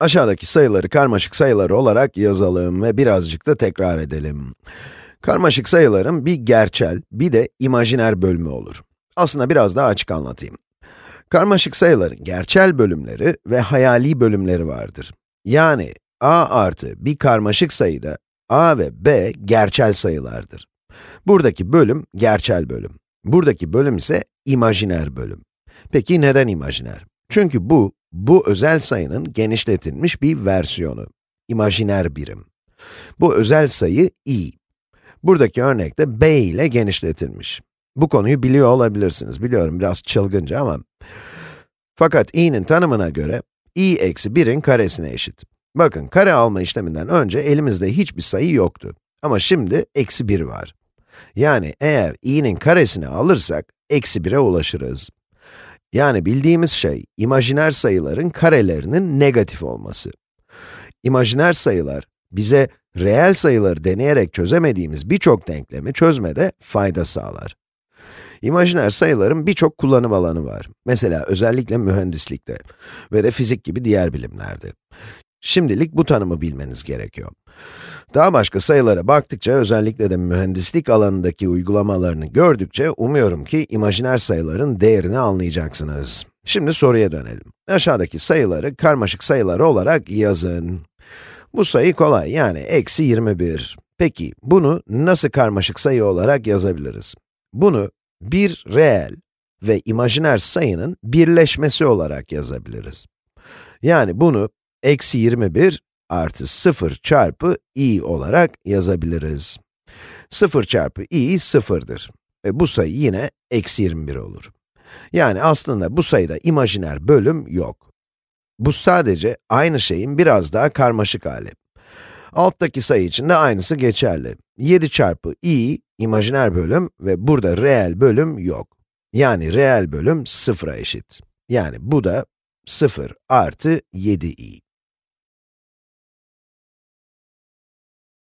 Aşağıdaki sayıları karmaşık sayılar olarak yazalım ve birazcık da tekrar edelim. Karmaşık sayıların bir gerçel, bir de imajiner bölümü olur. Aslında biraz daha açık anlatayım. Karmaşık sayıların gerçel bölümleri ve hayali bölümleri vardır. Yani a artı bir karmaşık sayıda a ve b gerçel sayılardır. Buradaki bölüm gerçel bölüm. Buradaki bölüm ise imajiner bölüm. Peki neden imajiner? Çünkü bu, bu özel sayının genişletilmiş bir versiyonu. İmajiner birim. Bu özel sayı i. Buradaki örnekte b ile genişletilmiş. Bu konuyu biliyor olabilirsiniz. Biliyorum biraz çılgınca ama. Fakat i'nin tanımına göre, i eksi 1'in karesine eşit. Bakın, kare alma işleminden önce elimizde hiçbir sayı yoktu. Ama şimdi eksi 1 var. Yani eğer i'nin karesini alırsak, eksi 1'e ulaşırız. Yani bildiğimiz şey, imajiner sayıların karelerinin negatif olması. İmajiner sayılar, bize reel sayıları deneyerek çözemediğimiz birçok denklemi çözmede fayda sağlar. İmajiner sayıların birçok kullanım alanı var. Mesela özellikle mühendislikte ve de fizik gibi diğer bilimlerde. Şimdilik bu tanımı bilmeniz gerekiyor. Daha başka sayılara baktıkça, özellikle de mühendislik alanındaki uygulamalarını gördükçe, umuyorum ki imajiner sayıların değerini anlayacaksınız. Şimdi soruya dönelim. Aşağıdaki sayıları karmaşık sayılar olarak yazın. Bu sayı kolay, yani eksi 21. Peki, bunu nasıl karmaşık sayı olarak yazabiliriz? Bunu bir reel ve imajiner sayının birleşmesi olarak yazabiliriz. Yani bunu eksi 21 artı 0 çarpı i olarak yazabiliriz. 0 çarpı i 0'dır. Ve bu sayı yine eksi 21 olur. Yani aslında bu sayıda imajiner bölüm yok. Bu sadece aynı şeyin biraz daha karmaşık hali. Alttaki sayı için de aynısı geçerli. 7 çarpı i, imajiner bölüm ve burada reel bölüm yok. Yani reel bölüm 0'a eşit. Yani bu da 0 artı 7i.